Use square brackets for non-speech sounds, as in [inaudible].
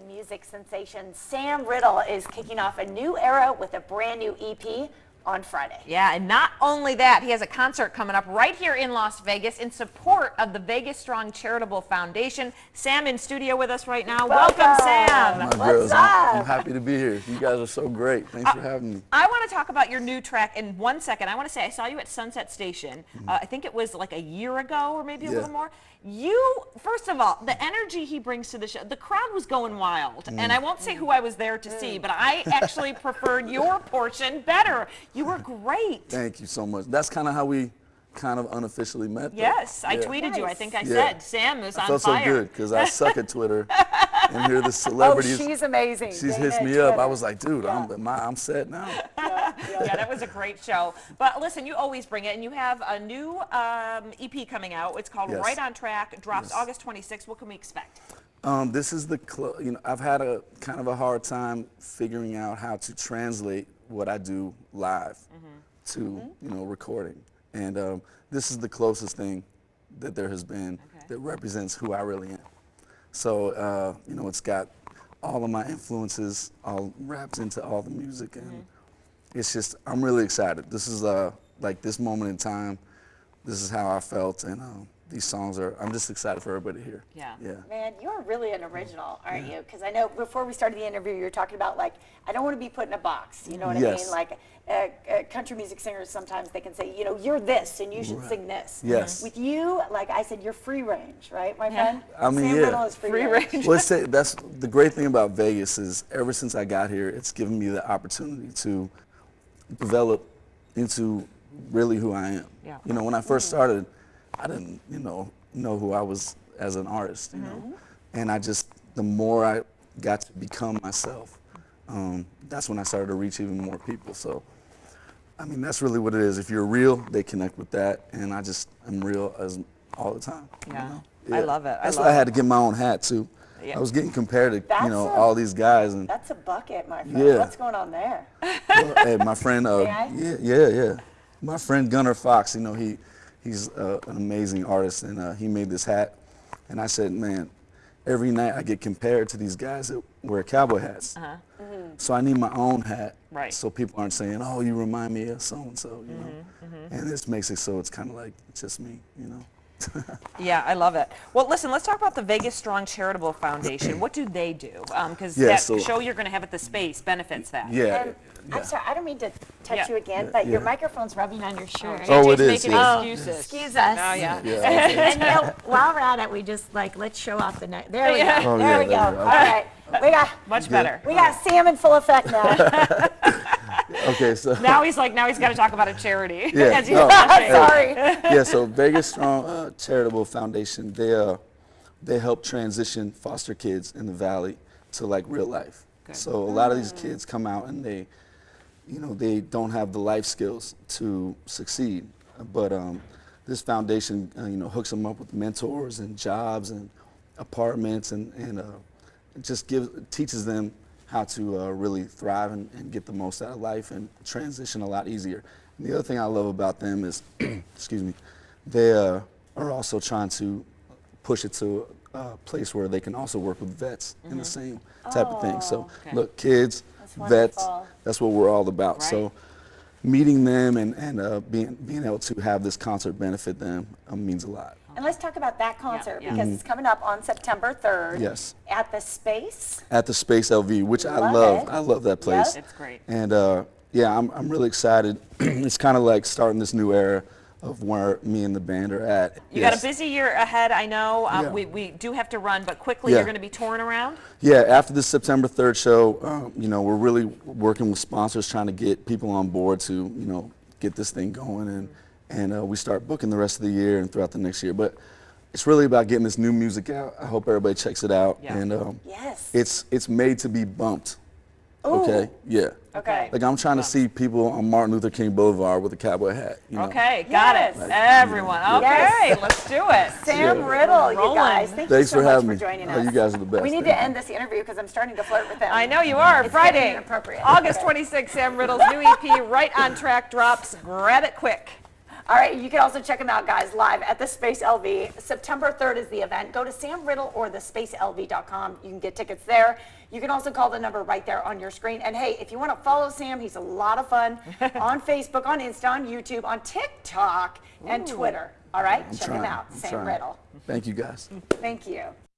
music sensation Sam Riddle is kicking off a new era with a brand new EP on Friday. Yeah, and not only that, he has a concert coming up right here in Las Vegas in support of the Vegas Strong Charitable Foundation. Sam in studio with us right now. Welcome, Welcome. Sam. My What's girls, I'm, I'm happy to be here. You guys are so great. Thanks for uh, having me. I want to talk about your new track in one second. I want to say I saw you at Sunset Station. Mm-hmm. Uh, I think it was like a year ago or maybe a Yeah. little more. You, first of all, the energy he brings to the show, the crowd was going wild. And mm. I won't say who I was there to see, mm. but I actually preferred your [laughs] portion better. You were great. Thank you so much. That's kind of how we kind of unofficially met. though. Yes, I Yeah. tweeted you. I think I Yeah. said Sam is I on felt so fire. good because I suck at Twitter, and here the [laughs] celebrities. Oh, she's amazing. she's Dana hits me up. I was like, dude, I'm, am I- I'm set now. [laughs] yeah, that was a great show. But listen, you always bring it, and you have a new um, EP coming out. It's called Yes. Right on Track. Drops Yes. August 26th. What can we expect? Um, this is the, cl- you know, I've had a kind of a hard time figuring out how to translate what I do live to, you know, recording. And um, this is the closest thing that there has been Okay. that represents who I really am. So, uh, you know, it's got all of my influences all wrapped into all the music. And it's just, I'm really excited. This is uh, like this moment in time. This is how I felt. And um, these songs are, I'm just excited for everybody here. Yeah. Yeah. Man, you're really an original, aren't you? Because I know before we started the interview, you were talking about like, I don't want to be put in a box. You know what I Yes. mean? Like, uh, uh, country music singers sometimes they can say, you know, you're this and you should Right. sing this. Yes. With you, like I said, you're free range, right, my Yeah. friend? I mean, Sam yeah. Riddle is free, Free range. range. well, it's, [laughs] that's the great thing about Vegas is ever since I got here, it's given me the opportunity to develop into really who I am. Yeah. You know, when I first started, I didn't, you know, know who I was as an artist. You Mm-hmm. know, and I just the more I got to become myself, um, that's when I started to reach even more people. So. I mean, that's really what it is. If you're real, they connect with that, and I just am real as all the time. you Yeah. I love it. I That's love why I had to get my own hat too. Yeah. I was getting compared to That's you know a- all these guys, and That's a bucket, my friend. Yeah. What's going on there? well, hey, my friend, uh, yeah, yeah, yeah, my friend Gunnar Fox. You know, he he's uh, an amazing artist, and uh, he made this hat, and I said, man, every night I get compared to these guys that wear cowboy hats. Uh-huh. So I need my own hat, Right. so people aren't saying, "Oh, you remind me of so and so," you know. Mm-hmm, And this makes it so it's kind of like it's just me, you know. [laughs] Yeah, I love it. Well, listen, let's talk about the Vegas Strong Charitable Foundation. what do they do? Um, because Yeah, that so- show you're going to have at the space benefits that. Yeah. And yeah. I'm sorry, I don't mean to touch Yeah. you again, Yeah, but your microphone's rubbing on your shirt. Oh, it Just is, making yeah. excuses. Oh, excuse us. Oh, yeah. Yeah, [laughs] and you know, [laughs] while we're at it, we just like let's show off the night. There we go. Yeah. Oh, there we go. there we go. All right, we got Much better. we got Sam in full effect now. Okay, so [laughs] Now he's like, now he's got to talk about a charity. [laughs] Yeah, no. Sorry. yeah, so Vegas Strong uh, Charitable Foundation, they uh, they help transition foster kids in the valley to like real life. So a lot of these kids come out and they, you know, they don't have the life skills to succeed. But um, this foundation, uh, you know, hooks them up with mentors and jobs and apartments and and uh, just gives teaches them how to uh, really thrive and, and get the most out of life and transition a lot easier. And the other thing I love about them is, [clears throat] excuse me, they uh, are also trying to push it to a place where they can also work with vets in the same type of thing. So Okay. look, kids, That's vets, that's what we're all about. Right. So meeting them and, and uh, being, being able to have this concert benefit them um, means a lot. And let's talk about that concert yeah. because it's coming up on September 3rd. Mm-hmm. Yes. At the Space. At the Space LV, which I Love love. it. I love that place. It's great. And uh, yeah, I'm, I'm really excited. [clears throat] it's kind of like starting this new era of where me and the band are at. You Yes. got a busy year ahead, I know. Um, Yeah. we, we do have to run, but quickly Yeah. you're going to be touring around. Yeah, after the September 3rd show, um, you know, we're really working with sponsors trying to get people on board to, you know, get this thing going and, and uh, we start booking the rest of the year and throughout the next year. But it's really about getting this new music out. I hope everybody checks it out. Yeah. And um, Yes. it's, it's made to be bumped. Ooh. Okay? Yeah. Okay. Like I'm trying to see people on Martin Luther King Boulevard with a cowboy hat. You know? Okay, got Yes. it. Everyone. Okay, Yes. let's do it. [laughs] Sam Yeah. Riddle, you guys. Thank Thanks you so for much having for me. joining Oh, us. you guys are the best. We need Thank to you. end this interview because I'm starting to flirt with them. I know you are. It's Friday. August Okay. 26th, Sam Riddle's new EP, Right on Track, drops. Grab it quick. All right, you can also check him out, guys, live at the Space LV. September 3rd is the event. Go to Sam Riddle or thespacelv.com. You can get tickets there. You can also call the number right there on your screen. And hey, if you want to follow Sam, he's a lot of fun [laughs] on Facebook, on Insta, on YouTube, on TikTok, and Twitter. All right, I'm check trying. him out, I'm Sam trying. Riddle. Thank you guys. Thank you.